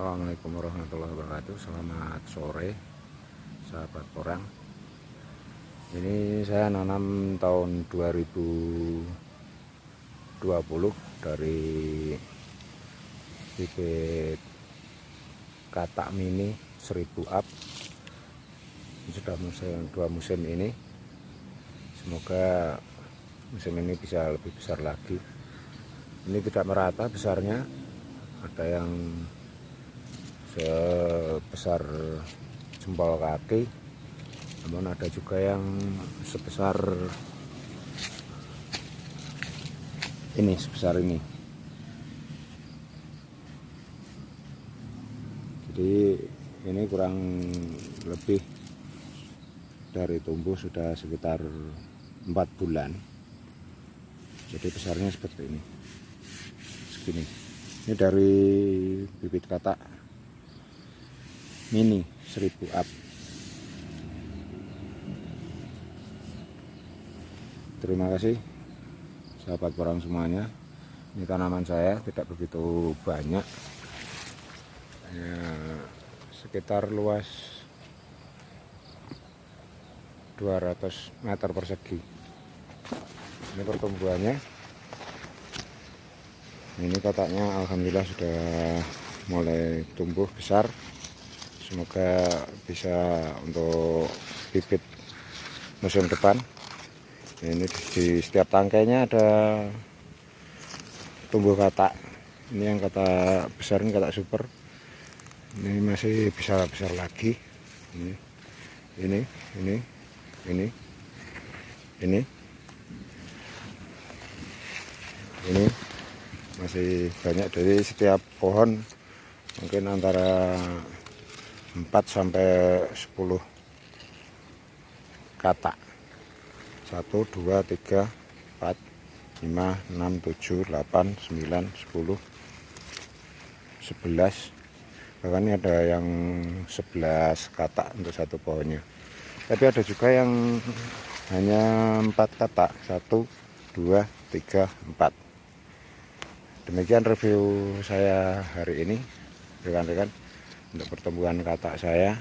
Assalamualaikum warahmatullahi wabarakatuh. Selamat sore Sahabat porang Ini saya nanam tahun 2020 Dari Bibit Katak mini 1000 up. Sudah musim, dua musim ini. Semoga musim ini bisa lebih besar lagi. Ini tidak merata besarnya. Ada yang sebesar jempol kaki. Namun ada juga yang sebesar ini sebesar ini. Jadi ini kurang lebih dari tumbuh sudah sekitar empat bulan. Jadi besarnya seperti ini. Segini. Ini dari bibit katak mini 1000 up. Terima kasih sahabat porang semuanya. Ini tanaman saya tidak begitu banyak. Ya, sekitar luas 200 meter persegi. Ini pertumbuhannya. Ini kotaknya alhamdulillah sudah mulai tumbuh besar semoga bisa untuk bibit musim depan. Ini di setiap tangkainya ada tumbuh katak. Ini yang kata besar ini kata super. Ini masih bisa besar lagi. Ini ini ini ini ini ini. Masih banyak dari setiap pohon. Mungkin antara 4 sampai 10 kata 1 2 3 4 5 6 7 8 9 10 11 bahkan ini ada yang 11 kata untuk satu pohonnya. Tapi ada juga yang hanya 4 kata 1 2 3 4 demikian review saya hari ini rekan-rekan untuk pertumbuhan katak saya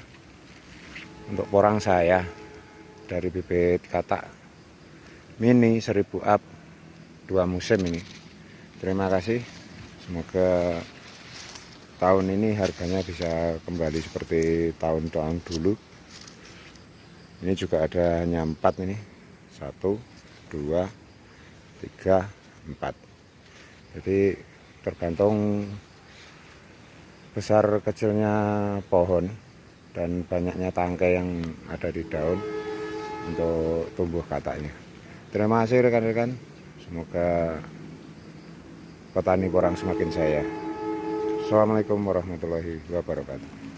untuk porang saya dari bibit katak mini 1000 up dua musim ini. Terima kasih. Semoga tahun ini harganya bisa kembali seperti tahun-tahun dulu. Ini juga ada hanya empat ini. Satu dua tiga empat. Jadi tergantung besar kecilnya pohon dan banyaknya tangkai yang ada di daun untuk tumbuh kataknya. Terima kasih rekan-rekan. Semoga petani porang semakin saya. Assalamualaikum warahmatullahi wabarakatuh